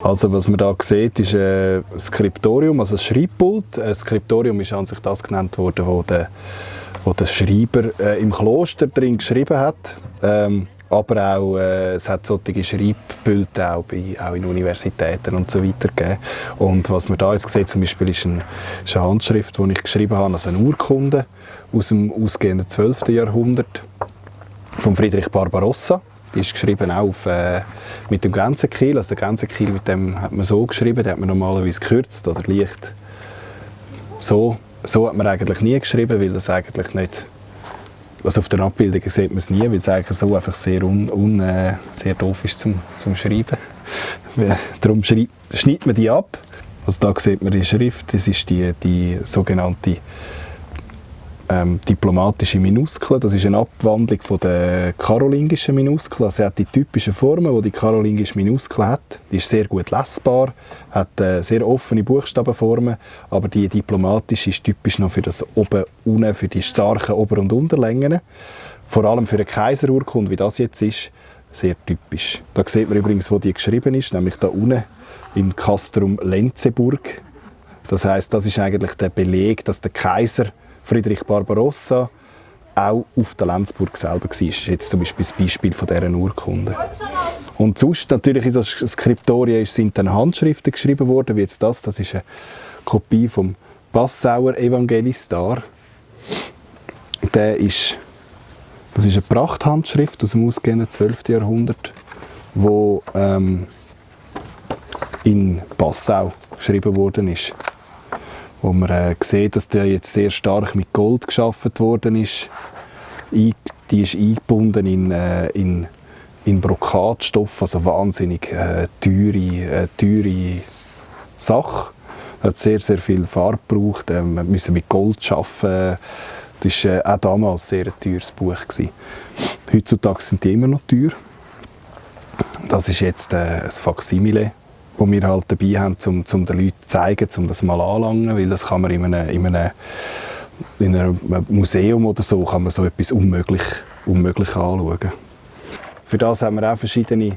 Also was man da sieht, ist ein Skriptorium, also ein Schreibpult. Ein Skriptorium ist an sich das genannt worden, wo der, wo der Schreiber äh, im Kloster drin geschrieben hat. Ähm, aber auch, äh, es hat solche Schreibpulte auch, bei, auch in Universitäten und so weiter gegeben. Und was man da jetzt sieht, zum Beispiel ist, ein, ist eine Handschrift, die ich geschrieben habe, also eine Urkunde aus dem ausgehenden 12. Jahrhundert von Friedrich Barbarossa. Die ist geschrieben auch auf, äh, mit dem Grenzenkiel. Also der Grenzenkiel mit dem hat man so geschrieben, den hat man normalerweise gekürzt oder leicht so. So hat man eigentlich nie geschrieben, weil das eigentlich nicht also auf den Abbildungen sieht man es nie, weil es eigentlich so einfach sehr, un, un äh, sehr doof ist zum, zum Schreiben. Darum schneidet man die ab. Also da sieht man die Schrift, das ist die, die sogenannte ähm, diplomatische Minuskel. Das ist eine Abwandlung von der karolingischen Minuskel. Also sie hat die typischen Formen, die die karolingische Minuskel hat. Die ist sehr gut lesbar, hat äh, sehr offene Buchstabenformen, aber die diplomatische ist typisch noch für das oben, unten, für die starken Ober- und Unterlängen. Vor allem für eine Kaiserurkunde, wie das jetzt ist, sehr typisch. Da sieht man übrigens, wo die geschrieben ist, nämlich da unten im Castrum Lenzeburg. Das heißt, das ist eigentlich der Beleg, dass der Kaiser Friedrich Barbarossa auch auf der Lenzburg selber war. Das ist jetzt zum Beispiel das Beispiel von dieser Urkunde. Und sonst natürlich in das Skriptorien sind dann Handschriften geschrieben worden, wie jetzt das. Das ist eine Kopie vom Passauer Evangelistar. Der ist, das ist eine Prachthandschrift aus dem ausgehenden 12. Jahrhundert, wo ähm, in Passau geschrieben worden ist wo man äh, sieht, dass der jetzt sehr stark mit Gold geschaffen worden ist. Die ist eingebunden in, äh, in, in Brokatstoff, also wahnsinnig äh, teure, äh, teure Sache. Hat sehr, sehr viel Farbe gebraucht. Ähm, wir müssen mit Gold arbeiten. Das war äh, auch damals sehr ein teures Buch. Gewesen. Heutzutage sind die immer noch teuer. Das ist jetzt äh, ein Faksimile wo wir halt dabei haben, um, um den Leuten zu zeigen, um das mal anzulangen, weil das kann man in einem, in einem, in einem Museum oder so, kann man so etwas unmöglich, unmöglich anschauen. Für das haben wir auch verschiedene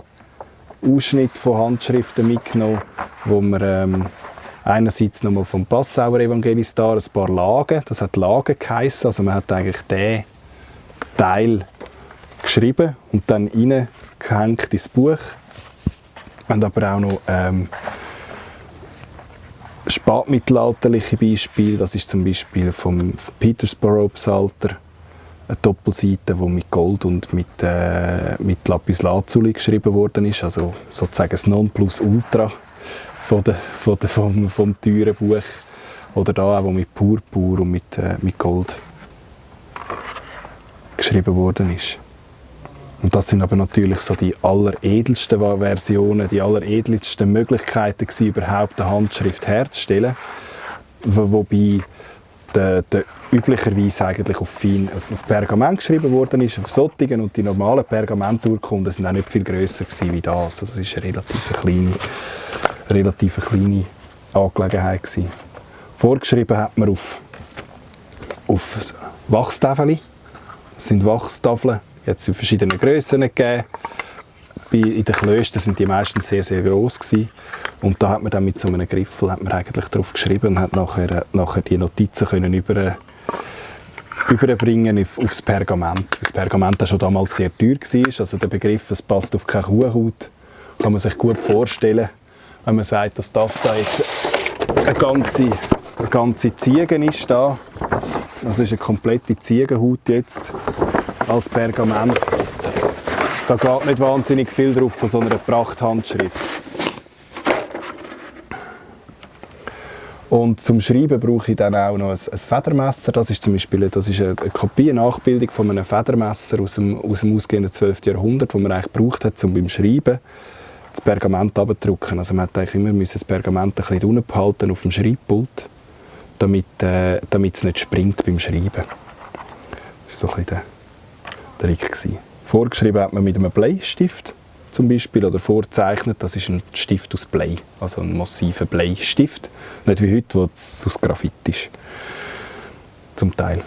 Ausschnitte von Handschriften mitgenommen, wo wir ähm, einerseits nochmal vom Passauer Evangelistar ein paar Lagen, das hat Lagen geheissen, also man hat eigentlich den Teil geschrieben und dann reingehängt ins Buch wir haben aber auch noch ähm, spätmittelalterliche Beispiele. Das ist zum Beispiel vom Petersborough Psalter eine Doppelseite, die mit Gold und mit, äh, mit Lapis Lazuli geschrieben worden ist. Also sozusagen das Nonplusultra von der, von der, vom, vom teuren Buch. Oder da auch, wo mit Purpur und mit, äh, mit Gold geschrieben worden ist. Und das sind aber natürlich so die alleredelsten Versionen, die alleredelsten Möglichkeiten gewesen, überhaupt eine Handschrift herzustellen. Wobei der, der üblicherweise eigentlich auf, fein, auf Pergament geschrieben worden ist, auf Sottigen und die normalen Pergamenturkunden sind auch nicht viel grösser gewesen wie das. Also es ist eine relativ kleine, relativ kleine Angelegenheit gewesen. Vorgeschrieben hat man auf, auf Wachstafeln. Das sind Wachstafeln jetzt in verschiedenen Grössen gegeben. in den Klöstern sind die meistens sehr, sehr groß gewesen. Und da hat man dann mit so einem Griffel hat man eigentlich drauf geschrieben und hat nachher, nachher die Notizen können über, überbringen auf, aufs Pergament. Das Pergament war schon damals sehr teuer. War. Also der Begriff, es passt auf keine Kuhhaut, kann man sich gut vorstellen, wenn man sagt, dass das da jetzt eine ganze, eine ganze Ziege ist. Da. Das ist eine komplette Ziegenhaut jetzt als Pergament. Da geht nicht wahnsinnig viel drauf von so einer Prachthandschrift. Und zum Schreiben brauche ich dann auch noch ein, ein Federmesser. Das ist zum Beispiel das ist eine, Kopie, eine Nachbildung von einem Federmesser aus dem, aus dem ausgehenden 12. Jahrhundert, das man eigentlich gebraucht hat, um beim Schreiben das Pergament abzudrücken. Also man hat eigentlich immer das Pergament ein bisschen unten behalten auf dem Schreibpult, damit, äh, damit es nicht springt beim Schreiben. Das ist so ein bisschen Trick. Gewesen. Vorgeschrieben hat man mit einem Bleistift zum Beispiel oder vorzeichnet, das ist ein Stift aus Blei, also ein massiver Bleistift. Nicht wie heute, wo es aus Graphit ist, zum Teil.